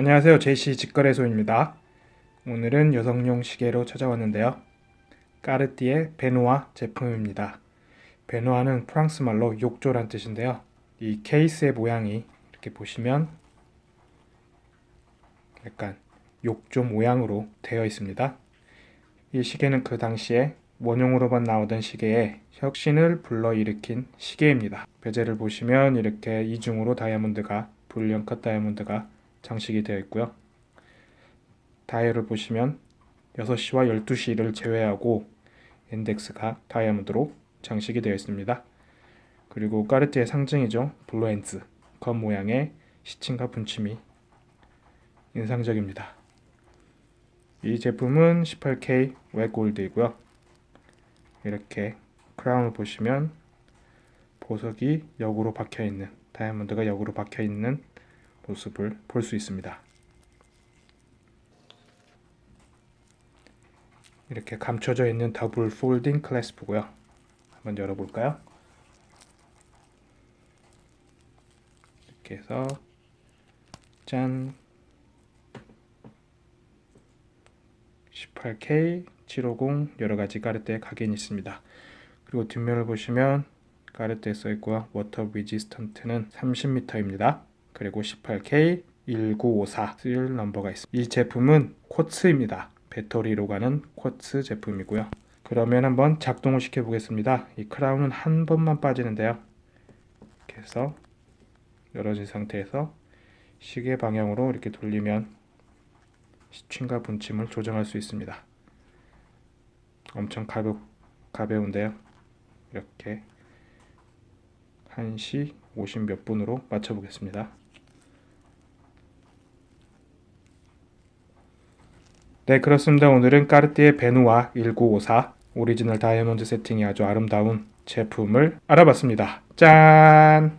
안녕하세요. JC 직거래소입니다. 오늘은 여성용 시계로 찾아왔는데요. 까르띠에 베누아 제품입니다. 베누아는 프랑스 말로 욕조란 뜻인데요. 이 케이스의 모양이 이렇게 보시면 약간 욕조 모양으로 되어 있습니다. 이 시계는 그 당시에 원용으로만 나오던 시계에 혁신을 불러일으킨 시계입니다. 베젤을 보시면 이렇게 이중으로 다이아몬드가 불륜 컷 다이아몬드가 장식이 되어 있고요. 다이얼을 보시면 6시와 12시를 제외하고 인덱스가 다이아몬드로 장식이 되어 있습니다. 그리고 까르띠에의 상징이죠. blue hands 검 모양의 시침과 분침이 인상적입니다. 이 제품은 18K white gold이고요. 이렇게 크라운을 보시면 보석이 역으로 박혀있는 다이아몬드가 역으로 박혀있는 모습을 볼 수 있습니다. 이렇게 감춰져 있는 더블 폴딩 클래스프고요. 한번 열어볼까요? 이렇게 해서 짠 18K 750 여러가지 까르떼 각인이 있습니다. 그리고 뒷면을 보시면 까르띠에 써있고요. water resistant는 30m입니다. 그리고 18K 1954 serial number가 있습니다. 이 제품은 quartz입니다. 배터리로 가는 quartz 제품이고요. 그러면 한번 작동을 시켜 보겠습니다. 이 크라운은 한 번만 빠지는데요. 이렇게 해서 열어진 상태에서 시계 방향으로 이렇게 돌리면 시침과 분침을 조정할 수 있습니다. 엄청 가볍, 가벼운데요. 이렇게 1시 50 몇 분으로 맞춰 보겠습니다. 네 그렇습니다. 오늘은 까르띠에 베누아 1954 오리지널 다이아몬드 세팅이 아주 아름다운 제품을 알아봤습니다. 짠!